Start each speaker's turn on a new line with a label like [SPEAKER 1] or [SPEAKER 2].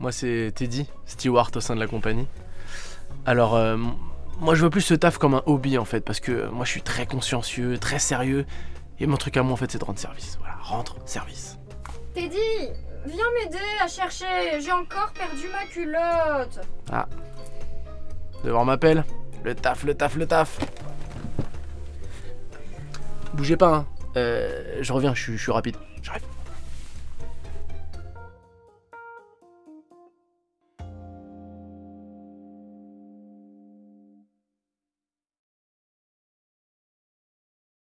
[SPEAKER 1] moi c'est Teddy, Stewart au sein de la compagnie. Alors, euh, moi je vois plus ce taf comme un hobby en fait, parce que euh, moi je suis très consciencieux, très sérieux, et mon truc à moi en fait c'est de rendre service. Voilà, rendre service.
[SPEAKER 2] Teddy, viens m'aider à chercher. J'ai encore perdu ma culotte.
[SPEAKER 1] Ah Devant m'appelle, le taf, le taf, le taf. Bougez pas, hein. Euh, je reviens, je suis- je suis rapide.